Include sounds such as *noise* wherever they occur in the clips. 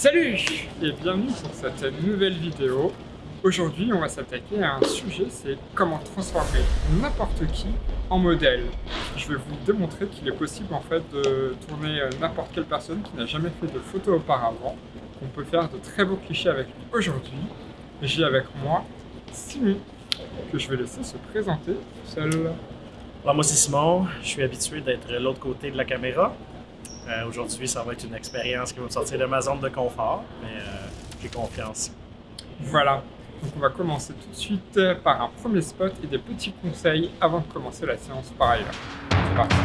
Salut et bienvenue sur cette nouvelle vidéo. Aujourd'hui, on va s'attaquer à un sujet, c'est comment transformer n'importe qui en modèle. Je vais vous démontrer qu'il est possible en fait de tourner n'importe quelle personne qui n'a jamais fait de photo auparavant. On peut faire de très beaux clichés avec lui aujourd'hui. J'ai avec moi Simon, que je vais laisser se présenter seul. Alors moi c'est Simon, je suis habitué d'être de l'autre côté de la caméra. Euh, Aujourd'hui, ça va être une expérience qui va me sortir de ma zone de confort, mais euh, j'ai confiance. Voilà, donc on va commencer tout de suite par un premier spot et des petits conseils avant de commencer la séance par ailleurs. C'est parti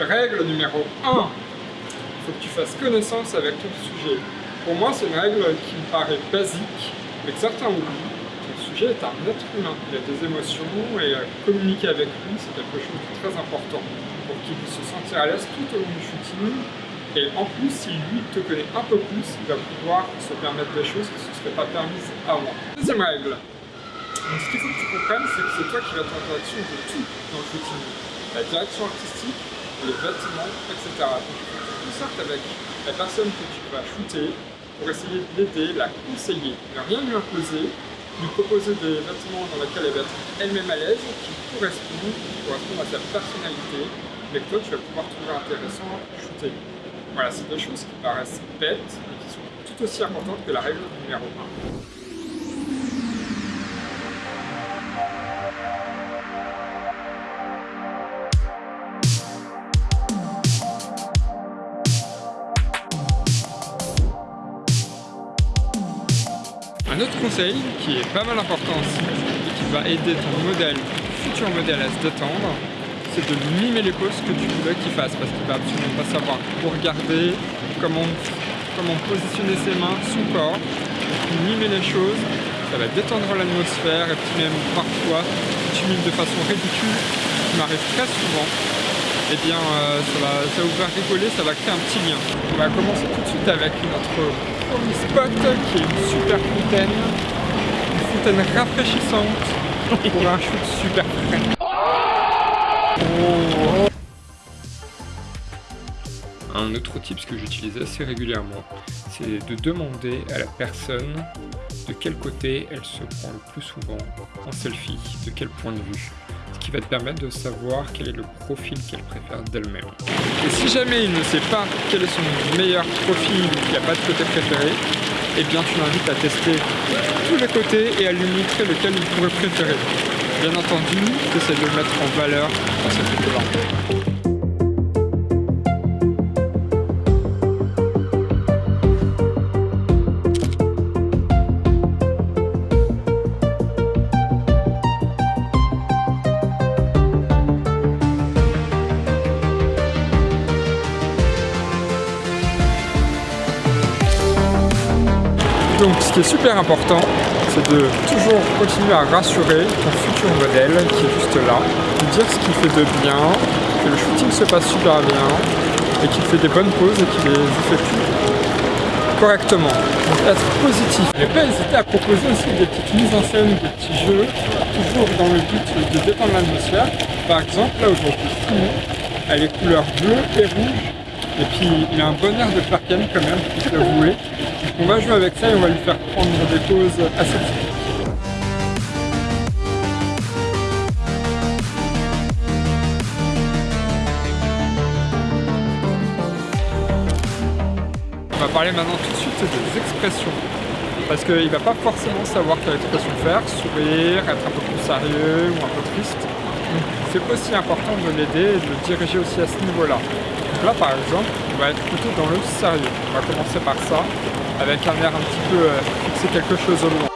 Règle numéro 1, il faut que tu fasses connaissance avec ton sujet. Pour moi, c'est une règle qui me paraît basique, mais que certains oublient. Le sujet est un être humain, il a des émotions et euh, communiquer avec lui, c'est quelque chose de très important pour qu'il puisse se sentir à l'aise tout au long du shooting. Et en plus, si lui te connaît un peu plus, il va pouvoir se permettre des choses qui ne se seraient pas permises avant. Deuxième règle. Ce qu'il faut que tu comprennes, c'est que c'est toi qui vas être en direction de tout dans le shooting. La direction artistique, les bâtiments, etc. Donc, tu sortes avec la personne que tu vas shooter, pour essayer de l'aider, la conseiller, ne rien lui imposer, lui proposer des vêtements dans lesquels elle va être elle-même à l'aise, qui correspondent, correspondent à sa personnalité, mais que toi tu vas pouvoir trouver intéressant à shooter. Voilà, c'est deux choses qui paraissent bêtes, mais qui sont tout aussi importantes que la règle numéro 1. Autre conseil qui est pas mal important aussi et qui va aider ton modèle, futur modèle à se détendre, c'est de mimer les poses que tu voudrais qu'il fasse parce qu'il va absolument pas savoir où regarder, comment, comment positionner ses mains, son corps, mimer les choses, ça va détendre l'atmosphère et puis même parfois tu mimes de façon ridicule, qui m'arrive très souvent, et eh bien euh, ça, va, ça vous faire rigoler, ça va créer un petit lien. On va commencer tout de suite avec notre premier spot qui est une super fontaine. Une fontaine rafraîchissante pour un shoot super frais. Oh. Un autre tip que j'utilise assez régulièrement, c'est de demander à la personne de quel côté elle se prend le plus souvent en selfie, de quel point de vue qui va te permettre de savoir quel est le profil qu'elle préfère d'elle-même. Et si jamais il ne sait pas quel est son meilleur profil, qu'il n'y a pas de côté préféré, eh bien tu l'invites à tester tous les côtés et à lui montrer lequel il pourrait préférer. Bien entendu, tu essaies de le mettre en valeur dans cette photo-là. Qui est super important, c'est de toujours continuer à rassurer ton futur modèle qui est juste là, de dire ce qu'il fait de bien, que le shooting se passe super bien, et qu'il fait des bonnes poses et qu'il les effectue correctement. Donc être positif. Ne pas hésiter à proposer aussi des petites mises en scène, des petits jeux, toujours dans le but de détendre l'atmosphère. Par exemple, là aujourd'hui, Simon a les couleurs bleues et rouges, et puis il a un bon air de Clark quand même, faut l'avouer. On va jouer avec ça et on va lui faire prendre des pauses assez typiques. On va parler maintenant tout de suite des expressions. Parce qu'il ne va pas forcément savoir quelle expression faire, sourire, être un peu plus sérieux ou un peu triste. C'est aussi important de l'aider et de le diriger aussi à ce niveau-là. Là par exemple, on va être plutôt dans le sérieux. On va commencer par ça avec un air un petit peu euh, fixer quelque chose au loin.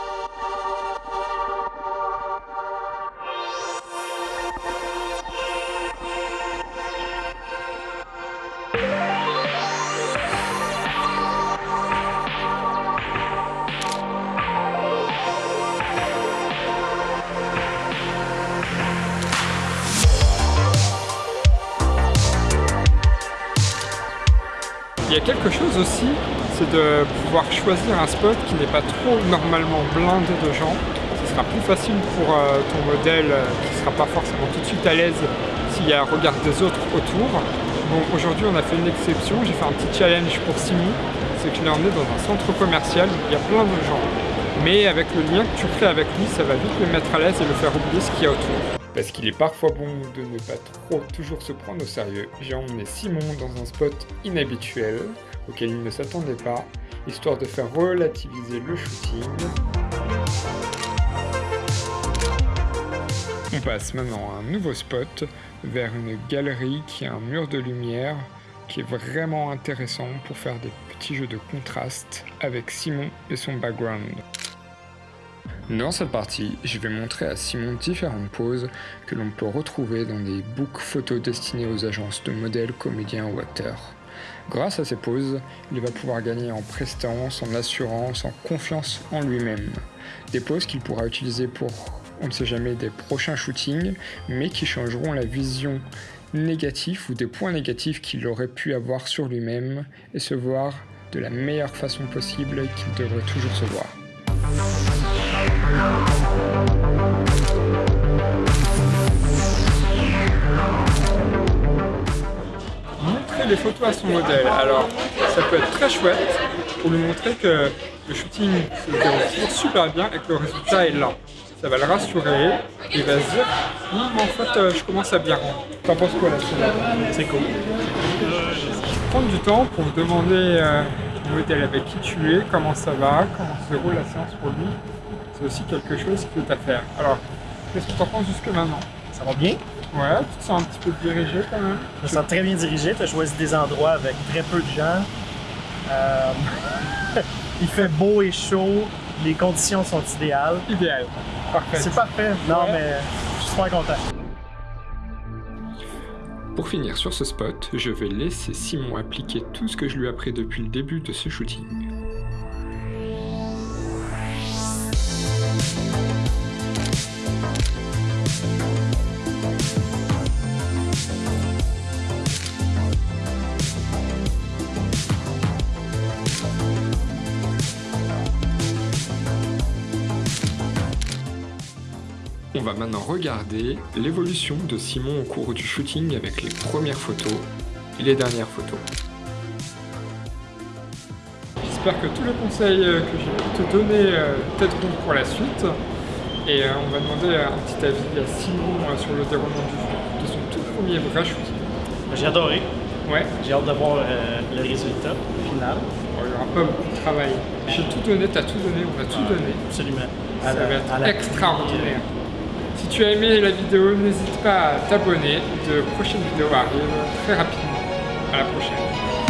Quelque chose aussi c'est de pouvoir choisir un spot qui n'est pas trop normalement blindé de gens. Ce sera plus facile pour euh, ton modèle euh, qui ne sera pas forcément tout de suite à l'aise s'il y a un regard des autres autour. Bon, aujourd'hui on a fait une exception, j'ai fait un petit challenge pour Simon, c'est que je l'ai emmené dans un centre commercial où il y a plein de gens. Mais avec le lien que tu crées avec lui, ça va vite le mettre à l'aise et le faire oublier ce qu'il y a autour. Parce qu'il est parfois bon de ne pas trop toujours se prendre au sérieux, j'ai emmené Simon dans un spot inhabituel auquel il ne s'attendait pas, histoire de faire relativiser le shooting. On passe maintenant à un nouveau spot, vers une galerie qui a un mur de lumière qui est vraiment intéressant pour faire des petits jeux de contraste avec Simon et son background. Dans cette partie, je vais montrer à Simon différentes poses que l'on peut retrouver dans des books photos destinés aux agences de modèles, comédiens ou acteurs. Grâce à ces poses, il va pouvoir gagner en prestance, en assurance, en confiance en lui-même. Des poses qu'il pourra utiliser pour, on ne sait jamais, des prochains shootings, mais qui changeront la vision négative ou des points négatifs qu'il aurait pu avoir sur lui-même et se voir de la meilleure façon possible qu'il devrait toujours se voir. Montrer les photos à son modèle. Alors, ça peut être très chouette pour lui montrer que le shooting se déroule super bien et que le résultat est là. Ça va le rassurer il va se dire hum, en fait, euh, je commence à bien rendre. T'en penses quoi là-dessus C'est cool. Prendre du temps pour demander euh, avec qui tu es, comment ça va, comment se déroule la séance pour lui, c'est aussi quelque chose qui est à faire. Alors, qu'est-ce que tu en penses jusque maintenant? Ça va bien? Ouais, tu te sens un petit peu dirigé quand même? Je me sens très bien dirigé. Tu as choisi des endroits avec très peu de gens. Euh, *laughs* Il fait beau et chaud. Les conditions sont idéales. Idéal. Parfait. C'est parfait. Non, Ouais. mais je suis super content. Pour finir sur ce spot, je vais laisser Simon appliquer tout ce que je lui ai appris depuis le début de ce shooting. On va maintenant regarder l'évolution de Simon au cours du shooting avec les premières photos et les dernières photos. J'espère que tous les conseils euh, que j'ai pu te donner euh, t'aideront pour la suite. Et euh, on va demander un petit avis à Simon sur le déroulement du- de son tout premier vrai shooting. J'ai adoré. Ouais, J'ai hâte de voir euh, le résultat final. bon, il n'y aura pas beaucoup de travail. J'ai tout donné, t'as tout donné, on a tout donné. Absolument. Ça À la- va être extraordinaire. Si tu as aimé la vidéo, n'hésite pas à t'abonner. De prochaines vidéos arrivent très rapidement. À la prochaine.